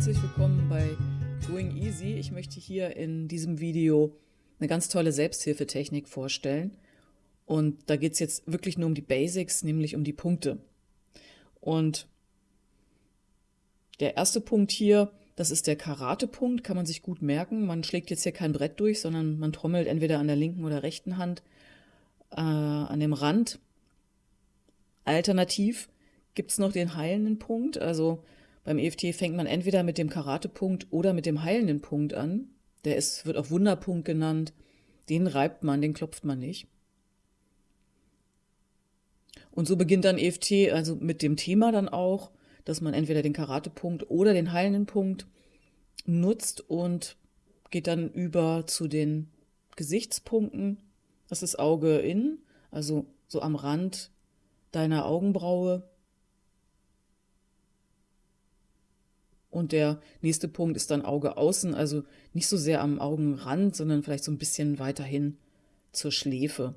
herzlich willkommen bei Going Easy. Ich möchte hier in diesem Video eine ganz tolle Selbsthilfetechnik vorstellen. Und da geht es jetzt wirklich nur um die Basics, nämlich um die Punkte. Und der erste Punkt hier, das ist der Karate-Punkt, kann man sich gut merken. Man schlägt jetzt hier kein Brett durch, sondern man trommelt entweder an der linken oder rechten Hand äh, an dem Rand. Alternativ gibt es noch den heilenden Punkt. Also beim EFT fängt man entweder mit dem Karate-Punkt oder mit dem heilenden Punkt an. Der ist, wird auch Wunderpunkt genannt. Den reibt man, den klopft man nicht. Und so beginnt dann EFT, also mit dem Thema dann auch, dass man entweder den Karate-Punkt oder den heilenden Punkt nutzt und geht dann über zu den Gesichtspunkten. Das ist Auge in, also so am Rand deiner Augenbraue. Und der nächste Punkt ist dann Auge außen, also nicht so sehr am Augenrand, sondern vielleicht so ein bisschen weiterhin zur Schläfe.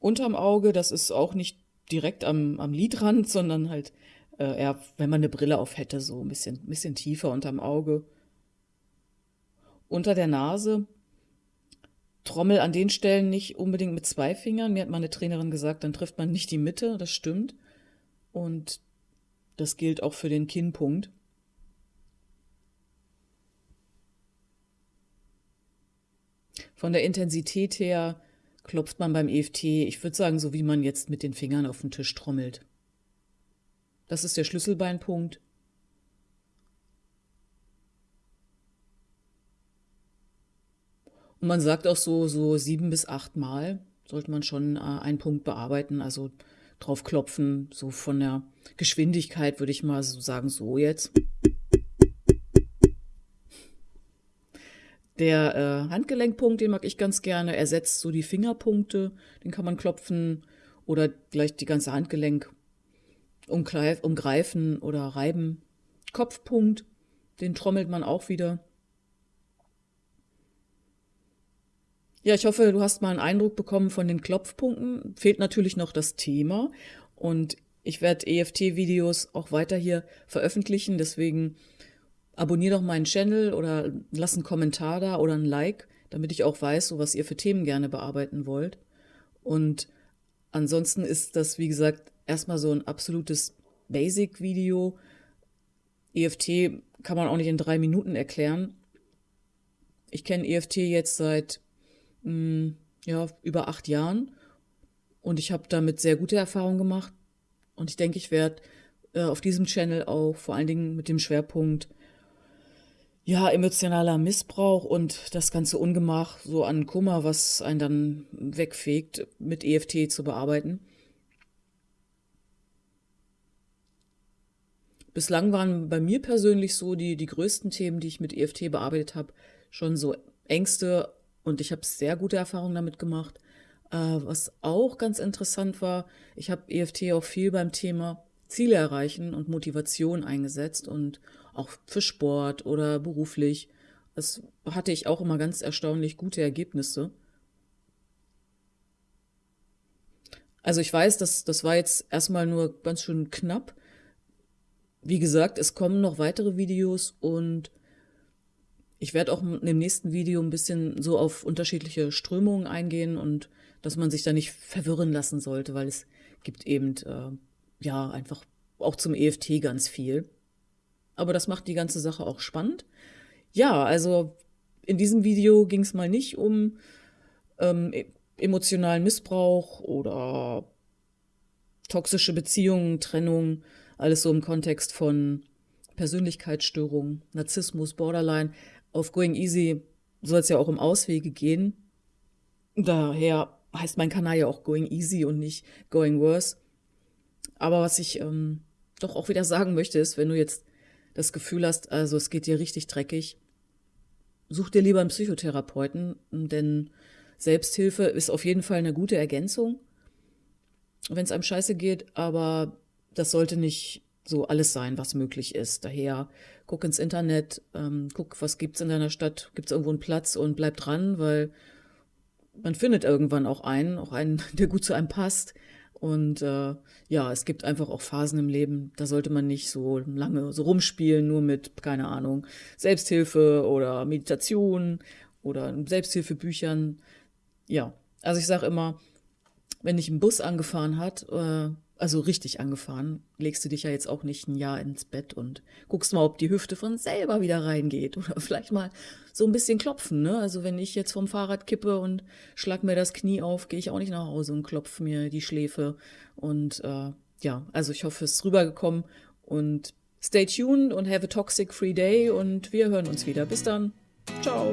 Unterm Auge, das ist auch nicht direkt am, am Lidrand, sondern halt äh, eher, wenn man eine Brille auf hätte, so ein bisschen, bisschen tiefer unterm Auge. Unter der Nase, Trommel an den Stellen nicht unbedingt mit zwei Fingern. Mir hat meine Trainerin gesagt, dann trifft man nicht die Mitte, das stimmt. Und das gilt auch für den Kinnpunkt. Von der Intensität her klopft man beim EFT, ich würde sagen, so wie man jetzt mit den Fingern auf den Tisch trommelt. Das ist der Schlüsselbeinpunkt. Und man sagt auch so, so sieben bis acht Mal sollte man schon äh, einen Punkt bearbeiten, also drauf klopfen, so von der Geschwindigkeit würde ich mal so sagen, so jetzt. Der äh, Handgelenkpunkt, den mag ich ganz gerne, ersetzt so die Fingerpunkte, den kann man klopfen oder gleich die ganze Handgelenk umgreifen oder reiben. Kopfpunkt, den trommelt man auch wieder. Ja, ich hoffe, du hast mal einen Eindruck bekommen von den Klopfpunkten. Fehlt natürlich noch das Thema und ich werde EFT-Videos auch weiter hier veröffentlichen, deswegen abonniere doch meinen Channel oder lass einen Kommentar da oder ein Like, damit ich auch weiß, so was ihr für Themen gerne bearbeiten wollt. Und ansonsten ist das, wie gesagt, erstmal so ein absolutes Basic-Video. EFT kann man auch nicht in drei Minuten erklären. Ich kenne EFT jetzt seit mh, hm, ja, über acht Jahren und ich habe damit sehr gute Erfahrungen gemacht. Und ich denke, ich werde äh, auf diesem Channel auch vor allen Dingen mit dem Schwerpunkt ja, emotionaler Missbrauch und das ganze Ungemach so an Kummer, was einen dann wegfegt, mit EFT zu bearbeiten. Bislang waren bei mir persönlich so die, die größten Themen, die ich mit EFT bearbeitet habe, schon so Ängste und ich habe sehr gute Erfahrungen damit gemacht. Äh, was auch ganz interessant war, ich habe EFT auch viel beim Thema Ziele erreichen und Motivation eingesetzt und auch für Sport oder beruflich. Das hatte ich auch immer ganz erstaunlich gute Ergebnisse. Also ich weiß, dass das war jetzt erstmal nur ganz schön knapp. Wie gesagt, es kommen noch weitere Videos und ich werde auch dem nächsten Video ein bisschen so auf unterschiedliche Strömungen eingehen und dass man sich da nicht verwirren lassen sollte, weil es gibt eben äh, ja einfach auch zum EFT ganz viel. Aber das macht die ganze Sache auch spannend. Ja, also in diesem Video ging es mal nicht um ähm, e-, emotionalen Missbrauch oder toxische Beziehungen, Trennung, alles so im Kontext von Persönlichkeitsstörungen, Narzissmus, Borderline. Auf Going Easy soll es ja auch um Auswege gehen. Daher heißt mein Kanal ja auch Going Easy und nicht Going Worse. Aber was ich ähm, doch auch wieder sagen möchte, ist, wenn du jetzt das Gefühl hast, also es geht dir richtig dreckig, such dir lieber einen Psychotherapeuten, denn Selbsthilfe ist auf jeden Fall eine gute Ergänzung, wenn es einem scheiße geht, aber das sollte nicht so alles sein, was möglich ist. Daher guck ins Internet, ähm, guck, was gibt's in deiner Stadt, gibt's irgendwo einen Platz und bleib dran, weil man findet irgendwann auch einen, auch einen, der gut zu einem passt Und äh, ja, es gibt einfach auch Phasen im Leben, da sollte man nicht so lange so rumspielen, nur mit, keine Ahnung, Selbsthilfe oder Meditation oder Selbsthilfebüchern. Ja, also ich sage immer, wenn dich ein Bus angefahren hat, äh, also richtig angefahren, legst du dich ja jetzt auch nicht ein Jahr ins Bett und guckst mal, ob die Hüfte von selber wieder reingeht oder vielleicht mal so ein bisschen klopfen. Ne? Also wenn ich jetzt vom Fahrrad kippe und schlag mir das Knie auf, gehe ich auch nicht nach Hause und klopfe mir die Schläfe. Und äh, ja, also ich hoffe, es ist rübergekommen und stay tuned und have a toxic free day und wir hören uns wieder. Bis dann. Ciao.